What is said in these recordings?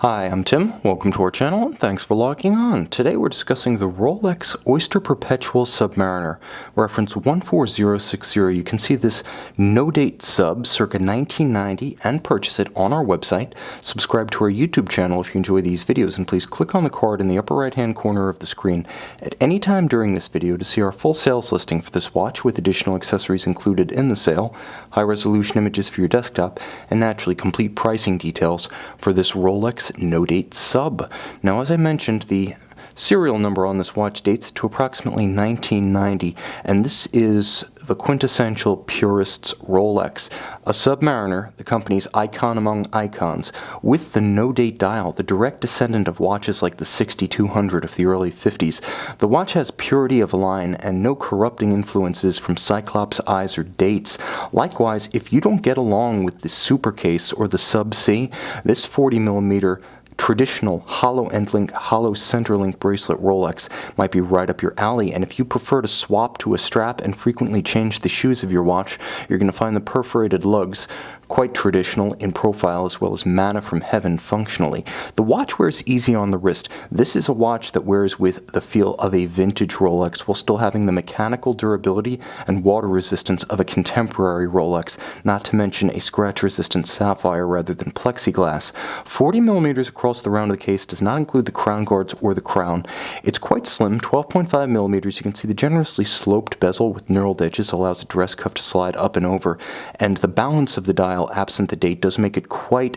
Hi, I'm Tim. Welcome to our channel and thanks for logging on. Today we're discussing the Rolex Oyster Perpetual Submariner, reference 14060. You can see this no-date sub circa 1990 and purchase it on our website. Subscribe to our YouTube channel if you enjoy these videos and please click on the card in the upper right hand corner of the screen at any time during this video to see our full sales listing for this watch with additional accessories included in the sale, high resolution images for your desktop, and naturally complete pricing details for this Rolex no date sub. Now, as I mentioned, the serial number on this watch dates to approximately 1990, and this is the quintessential purist's Rolex, a Submariner, the company's icon among icons, with the no-date dial, the direct descendant of watches like the 6200 of the early 50s. The watch has purity of line and no corrupting influences from Cyclops eyes or dates. Likewise, if you don't get along with the Super Case or the Sub C, this 40 millimeter traditional hollow end link, hollow center link bracelet Rolex might be right up your alley. And if you prefer to swap to a strap and frequently change the shoes of your watch, you're going to find the perforated lugs quite traditional in profile as well as manna from heaven functionally. The watch wears easy on the wrist. This is a watch that wears with the feel of a vintage Rolex while still having the mechanical durability and water resistance of a contemporary Rolex, not to mention a scratch resistant sapphire rather than plexiglass. 40 millimeters across the round of the case does not include the crown guards or the crown. It's quite slim, 12.5 millimeters. You can see the generously sloped bezel with knurled edges allows the dress cuff to slide up and over, and the balance of the dial absent the date does make it quite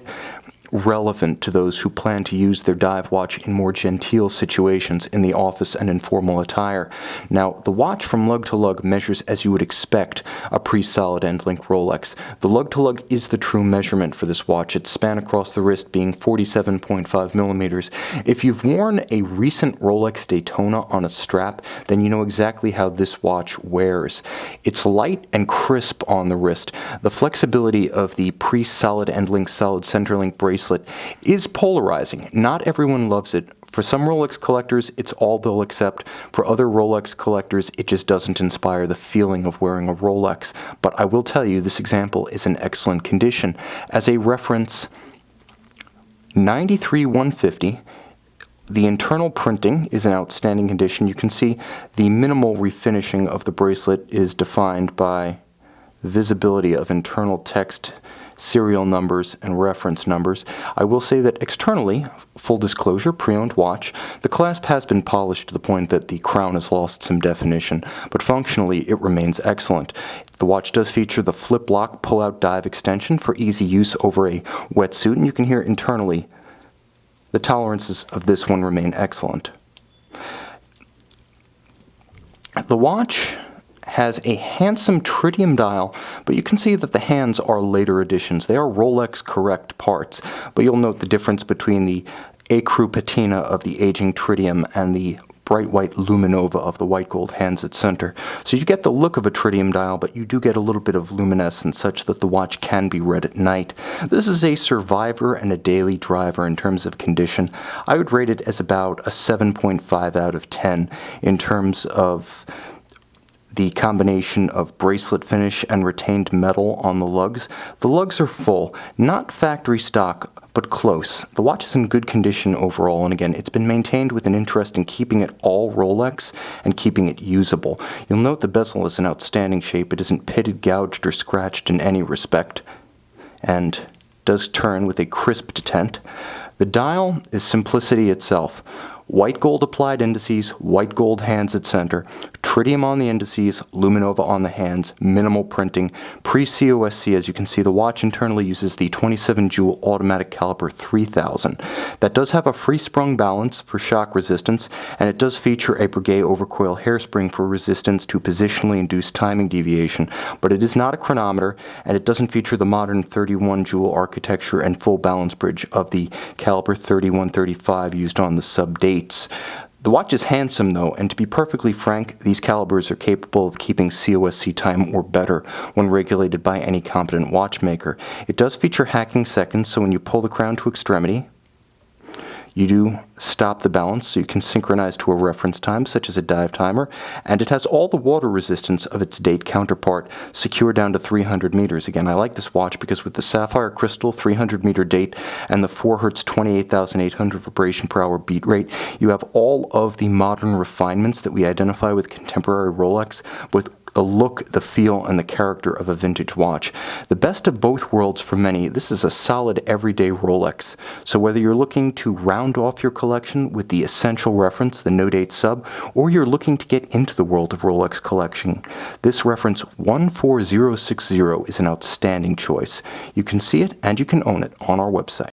relevant to those who plan to use their dive watch in more genteel situations in the office and informal attire. Now, the watch from lug to lug measures as you would expect a pre-solid end link Rolex. The lug to lug is the true measurement for this watch, its span across the wrist being 47.5 millimeters. If you've worn a recent Rolex Daytona on a strap, then you know exactly how this watch wears. It's light and crisp on the wrist. The flexibility of the pre-solid end link solid center link bracelet bracelet is polarizing. Not everyone loves it. For some Rolex collectors, it's all they'll accept. For other Rolex collectors, it just doesn't inspire the feeling of wearing a Rolex. But I will tell you, this example is in excellent condition. As a reference, 93 150 the internal printing is in outstanding condition. You can see the minimal refinishing of the bracelet is defined by visibility of internal text serial numbers, and reference numbers. I will say that externally, full disclosure, pre-owned watch, the clasp has been polished to the point that the crown has lost some definition, but functionally it remains excellent. The watch does feature the flip lock pull-out dive extension for easy use over a wetsuit, and you can hear internally the tolerances of this one remain excellent. The watch has a handsome tritium dial, but you can see that the hands are later additions. They are Rolex correct parts, but you'll note the difference between the ecru patina of the aging tritium and the bright white luminova of the white gold hands at center. So you get the look of a tritium dial, but you do get a little bit of luminescence such that the watch can be read at night. This is a survivor and a daily driver in terms of condition. I would rate it as about a 7.5 out of 10 in terms of the combination of bracelet finish and retained metal on the lugs. The lugs are full, not factory stock, but close. The watch is in good condition overall, and again, it's been maintained with an interest in keeping it all Rolex and keeping it usable. You'll note the bezel is in outstanding shape. It isn't pitted, gouged, or scratched in any respect, and does turn with a crisp detent. The dial is simplicity itself. White gold applied indices, white gold hands at center, tritium on the indices, luminova on the hands, minimal printing. Pre-COSC, as you can see, the watch internally uses the 27 jewel automatic caliber 3000. That does have a free sprung balance for shock resistance, and it does feature a Breguet overcoil hairspring for resistance to positionally induced timing deviation, but it is not a chronometer, and it doesn't feature the modern 31 jewel architecture and full balance bridge of the caliber 3135 used on the sub dates. The watch is handsome though, and to be perfectly frank, these calibers are capable of keeping COSC time or better when regulated by any competent watchmaker. It does feature hacking seconds, so when you pull the crown to extremity, You do stop the balance so you can synchronize to a reference time, such as a dive timer, and it has all the water resistance of its date counterpart secure down to 300 meters. Again, I like this watch because with the sapphire crystal 300 meter date and the 4 hertz 28,800 vibration per hour beat rate, you have all of the modern refinements that we identify with contemporary Rolex with the look, the feel, and the character of a vintage watch. The best of both worlds for many, this is a solid everyday Rolex. So whether you're looking to round off your collection with the essential reference, the no date sub, or you're looking to get into the world of Rolex collection, this reference 14060 is an outstanding choice. You can see it and you can own it on our website.